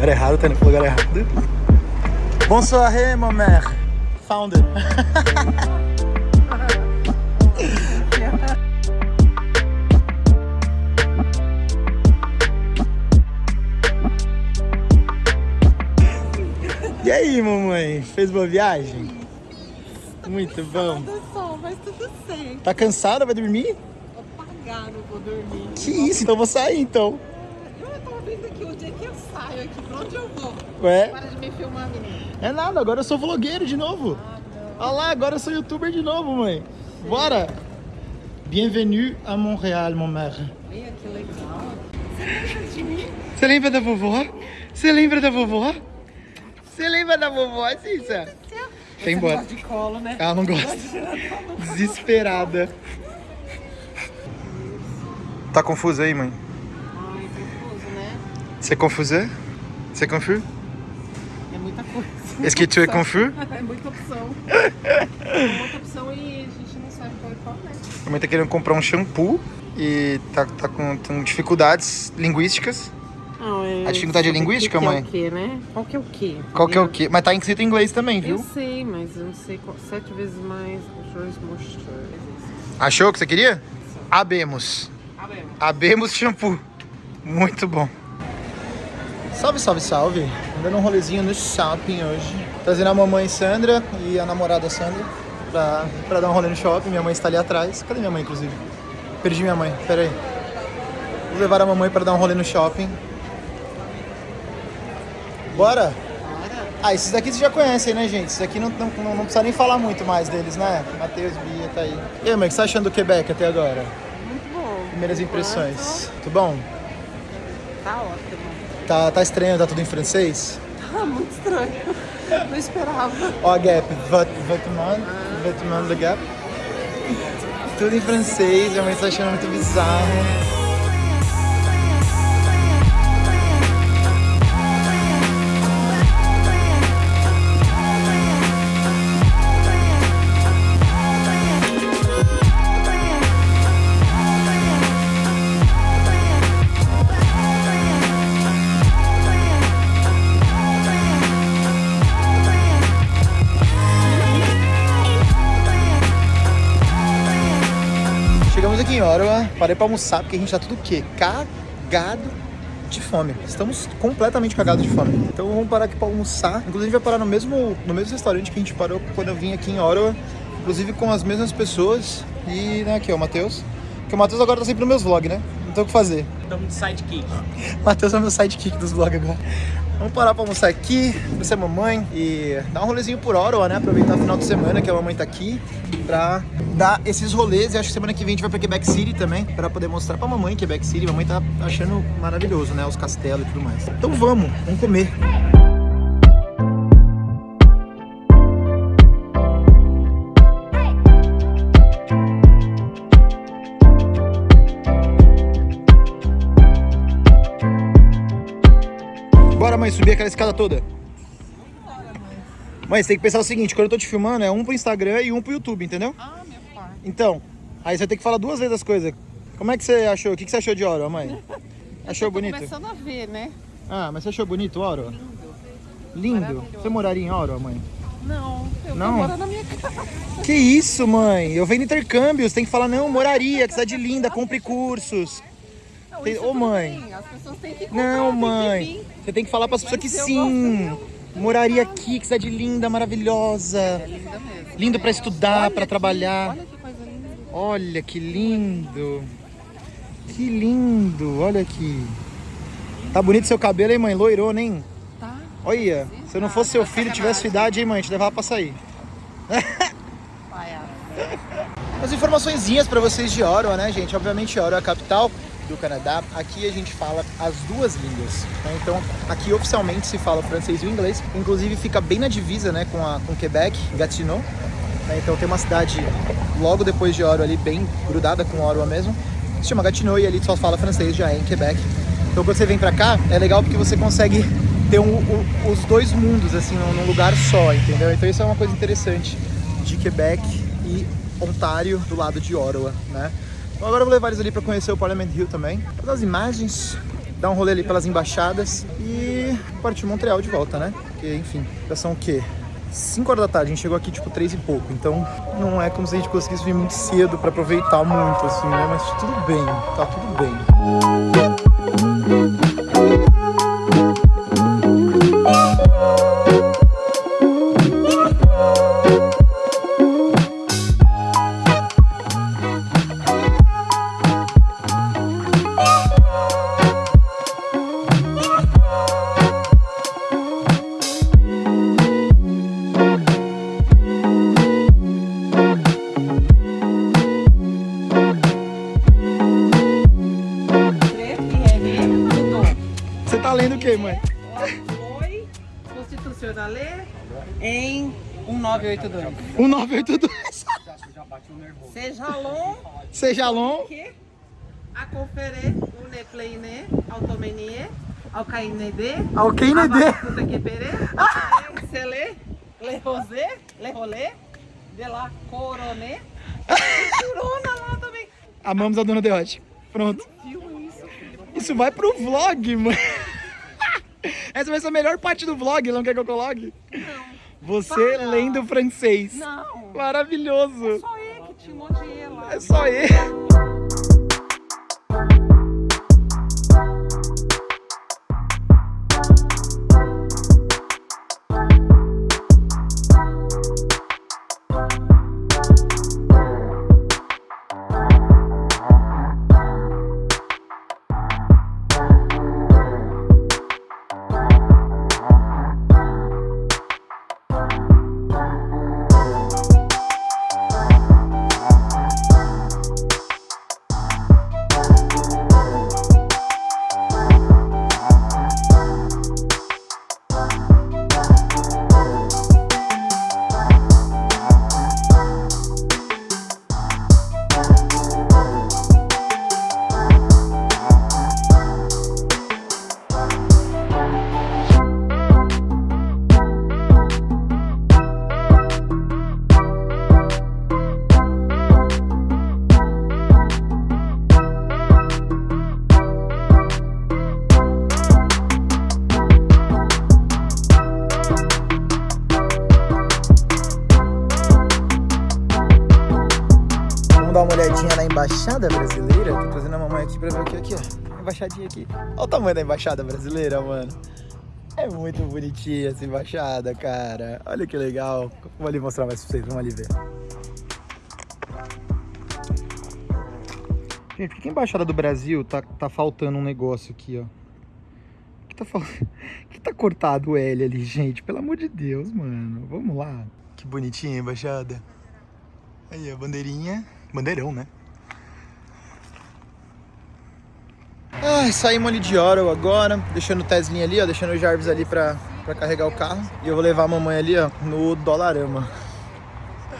lugar errado, tá indo pro lugar errado. Bonsoir, mon mère. Found it. E aí, mamãe? Fez boa viagem? Muito bom. Só, mas tudo certo. Tá cansada? Vai dormir? Vou pagar, não vou dormir. Que isso? Então eu vou sair então. Vendo aqui o dia que eu saio aqui, pra onde eu vou? Ué? Para de me filmar, menino. É nada, agora eu sou vlogueiro de novo. Olha lá, agora eu sou youtuber de novo, mãe. Bora! Bienvenue a Montréal, mon mère. Olha que legal. Você lembra de mim? Você lembra da vovó? Você lembra da vovó? Você lembra da vovó, Cissa? Foi embora. Gosta de colo, né? Ela não gosta. Desesperada. Tá confusa aí, mãe? C'est confusé? C'est confus? É muita coisa. Est-ce que tu es confus? É muita opção. É muita opção e a gente não sabe qual é qual, né? A mãe tá querendo comprar um shampoo e tá, tá com, com dificuldades linguísticas. Não, é... A dificuldade é linguística, que mãe? Que é o quê, né? Qual que é o quê? Qual que é o quê? Mas tá escrito em inglês também, Eu viu? sei, mas eu não sei qual. Sete vezes mais. Achou o que você queria? Abemos. Ah, bem. Abemos shampoo. Muito bom. Salve, salve, salve. Andando um rolezinho no shopping hoje. Trazendo a mamãe Sandra e a namorada Sandra pra, pra dar um rolê no shopping. Minha mãe está ali atrás. Cadê minha mãe, inclusive? Perdi minha mãe. Pera aí. Vou levar a mamãe para dar um rolê no shopping. Bora? Ah, esses daqui vocês já conhecem, né, gente? Esses daqui não, não, não, não precisa nem falar muito mais deles, né? Matheus, Bia, tá aí. E aí, mãe, o que você tá achando do Quebec até agora? Muito bom. Primeiras impressões. Tudo bom? Tá ótimo. Tá, tá estranho, tá tudo em francês? Tá muito estranho. Não esperava. Ó, a Gap, vet- vêtements, vêtements de Gap. Tudo em francês, minha mãe tá achando muito bizarro. Aqui em Ottawa, parei pra almoçar porque a gente tá tudo o quê? Cagado de fome. Estamos completamente cagados de fome. Então vamos parar aqui pra almoçar. Inclusive a gente vai parar no mesmo, no mesmo restaurante que a gente parou quando eu vim aqui em Ottawa. Inclusive com as mesmas pessoas. E né, aqui ó, o Matheus. Que o Matheus agora tá sempre nos meus vlogs, né? Não tem o que fazer. Estamos de sidekick. Matheus é meu sidekick dos vlogs agora. Vamos parar pra almoçar aqui, conhecer a mamãe e dar um rolezinho por Ottawa, né? Aproveitar o final de semana que a mamãe tá aqui pra dar esses rolês. E acho que semana que vem a gente vai pra Quebec City também, pra poder mostrar pra mamãe Quebec City. Mamãe tá achando maravilhoso, né? Os castelos e tudo mais. Então vamos, vamos comer. Subir aquela escada toda. Você tem que pensar o seguinte, quando eu tô te filmando, é um pro Instagram e um pro YouTube, entendeu? Ah, meu pai. Então, aí você tem que falar duas vezes as coisas. Como é que você achou? O que que você achou de Oro, mãe? Achou tô bonito? começando a ver, né? Ah, mas você achou bonito Oro? Lindo. Maravilhoso. Você moraria em Oro, mãe? Não, eu Não? morando na minha casa. Que isso, mãe? Eu venho intercâmbio, você tem que falar, não, moraria, que cidade linda, compre cursos. Não, Tem- Ô, mãe. bem, As pessoas têm que comprar, Não, tem que mãe. Você tem que falar pras pessoas que sim. Moraria aqui, que cidade linda, maravilhosa. É linda mesmo. Lindo pra estudar, Olha pra aqui, trabalhar. Olha que coisa linda. Olha que lindo. Que lindo, olha aqui. Tá bonito seu cabelo, hein, mãe? Loirou, hein? Tá? Olha, se eu não fosse seu filho e tivesse sua idade, hein, mãe? Te levava pra sair. As informaçõezinhas pra vocês de Ottawa, né, gente? Obviamente, Ottawa é a capital do Canadá. Aqui a gente fala as duas línguas. né? Então, aqui oficialmente se fala francês e o inglês. Inclusive, fica bem na divisa, né, com, a, com Quebec, Gatineau. né? Então, tem uma cidade logo depois de Ottawa ali, bem grudada com Ottawa mesmo. Se chama Gatineau e ali só fala francês, já é em Quebec. Então, quando você vem pra cá, é legal porque você consegue ter um- os dois mundos, assim, num, lugar só, entendeu? Então, isso é uma coisa interessante de Quebec e Ontário do lado de Ottawa, né? Bom, agora eu vou levar eles ali pra conhecer o Parliament Hill também. Fazer as imagens, dar um rolê ali pelas embaixadas e partir Montreal de volta, né? Porque, enfim, já são o quê? 5 horas da tarde, a gente chegou aqui tipo 3 e pouco, então não é como se a gente conseguisse vir muito cedo pra aproveitar muito, assim, né? Mas tudo bem, tá tudo bem. 1982. 1982. Seja long Seja long. que a conferir une pleine automenie ao cainede Ao Kennedy. puta que pere sele le rosé le rolê de la corone corona lá também Amamos a dona Deote. Pronto. isso vai pro vlog, mãe. Essa vai ser a melhor parte do vlog, não quer que eu coloque? não Você Para. lendo francês. não Maravilhoso. só ele que te modiei lá É só ele. Embaixada brasileira. Tô trazendo a mamãe aqui pra ver o que aqui, ó. Embaixadinha aqui. Olha o tamanho da embaixada brasileira, mano. É muito bonitinha essa embaixada, cara. Olha que legal. Vou ali mostrar mais pra vocês, vamos ali ver. Gente, por que a embaixada do Brasil tá, tá faltando um negócio aqui, ó? Que tá, fal... que tá cortado o L ali, gente? Pelo amor de Deus, mano. Vamos lá. Que bonitinha a embaixada. Aí, a bandeirinha. Bandeirão, né? Ai, saímos ali de Oro agora, deixando o Teslinha ali, ó, deixando o Jarvis ali pra, pra carregar o carro. E eu vou levar a mamãe ali, ó, no Dolarama.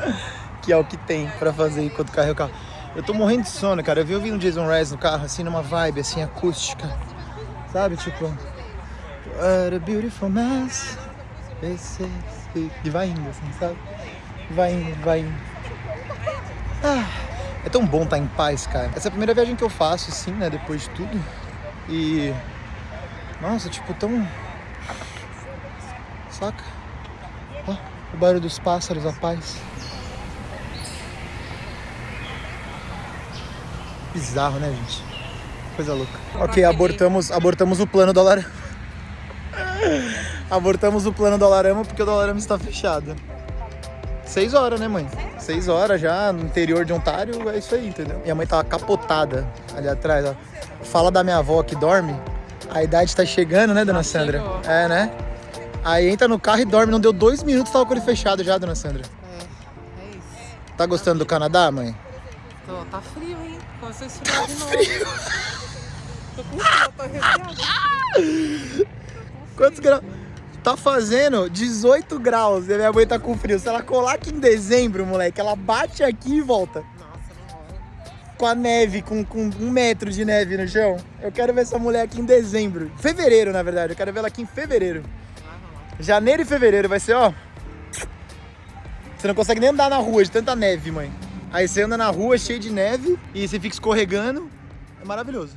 Que é o que tem pra fazer enquanto carrega o carro. Eu tô morrendo de sono, cara. Eu vi ouvindo Jason Rez no carro, assim, numa vibe, assim, acústica. Sabe, tipo... What a beautiful mess. E vai indo, assim, sabe? Vai indo, vai indo. Ah, é tão bom estar em paz, cara. Essa é a primeira viagem que eu faço, assim, né? Depois de tudo. E. Nossa, tipo, tão. Saca? Ó, o barulho dos pássaros, a paz. Bizarro, né, gente? Coisa louca. Ok, abortamos, abortamos o plano do Alarama. abortamos o plano do Alarama porque o do Alarama está fechado. Seis horas, né, mãe? Seis horas já no interior de Ontário, é isso aí, entendeu? Minha mãe tava capotada ali atrás, ó. Fala da minha avó que dorme. A idade tá chegando, né, dona Sandra? chegou. É, né? Aí entra no carro e dorme. Não deu dois minutos, tava com ele fechado já, dona Sandra. É, é isso. Tá gostando do Canadá, mãe? Tô, tá frio, hein? Começou a esfriar de novo. Tô com frio, tô arrepiada. Quantos graus? Tá fazendo 18 graus e a minha mãe tá com frio. Se ela colar aqui em dezembro, moleque, ela bate aqui e volta. Com a neve, com, com um metro de neve no chão. Eu quero ver essa mulher aqui em dezembro. Fevereiro, na verdade. Eu quero ver ela aqui em fevereiro. Janeiro e fevereiro vai ser, ó. Você não consegue nem andar na rua de tanta neve, mãe. Aí você anda na rua cheio de neve e você fica escorregando. É maravilhoso.